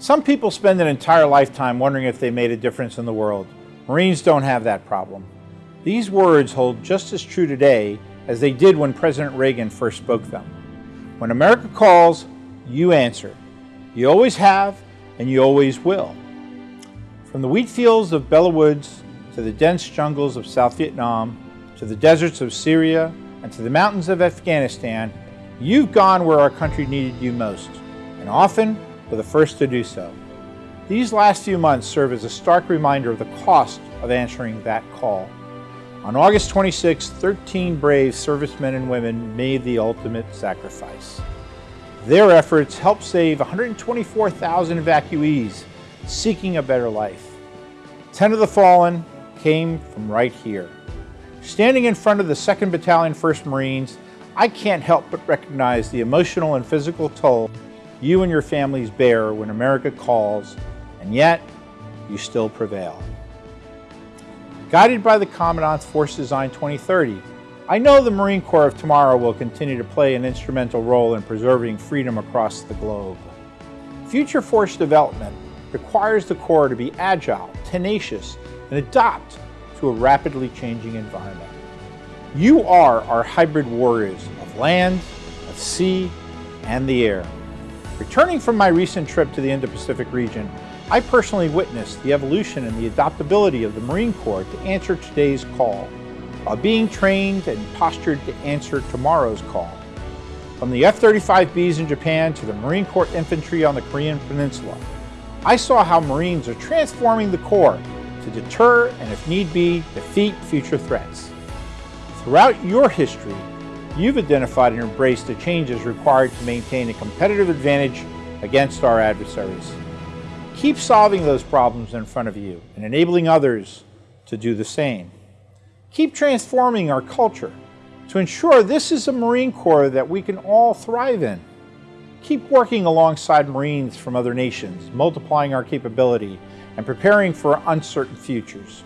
Some people spend an entire lifetime wondering if they made a difference in the world. Marines don't have that problem. These words hold just as true today as they did when President Reagan first spoke them. When America calls, you answer. You always have, and you always will. From the wheat fields of Belleau Woods to the dense jungles of South Vietnam, to the deserts of Syria, and to the mountains of Afghanistan, you've gone where our country needed you most, and often were the first to do so. These last few months serve as a stark reminder of the cost of answering that call. On August 26, 13 brave servicemen and women made the ultimate sacrifice. Their efforts helped save 124,000 evacuees seeking a better life. Ten of the fallen came from right here. Standing in front of the 2nd Battalion 1st Marines, I can't help but recognize the emotional and physical toll you and your families bear when America calls, and yet you still prevail. Guided by the Commandant's Force Design 2030, I know the Marine Corps of tomorrow will continue to play an instrumental role in preserving freedom across the globe. Future force development requires the Corps to be agile, tenacious, and adapt to a rapidly changing environment. You are our hybrid warriors of land, of sea, and the air. Returning from my recent trip to the Indo-Pacific region, I personally witnessed the evolution and the adaptability of the Marine Corps to answer today's call, while being trained and postured to answer tomorrow's call. From the F-35Bs in Japan to the Marine Corps infantry on the Korean Peninsula, I saw how Marines are transforming the Corps to deter and, if need be, defeat future threats. Throughout your history, you've identified and embraced the changes required to maintain a competitive advantage against our adversaries. Keep solving those problems in front of you and enabling others to do the same. Keep transforming our culture to ensure this is a Marine Corps that we can all thrive in. Keep working alongside Marines from other nations, multiplying our capability and preparing for uncertain futures.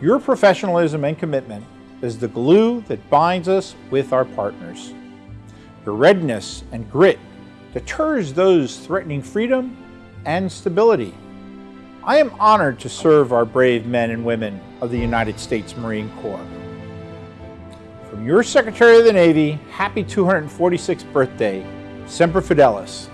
Your professionalism and commitment is the glue that binds us with our partners. Your readiness and grit deters those threatening freedom and stability. I am honored to serve our brave men and women of the United States Marine Corps. From your Secretary of the Navy, happy 246th birthday, Semper Fidelis.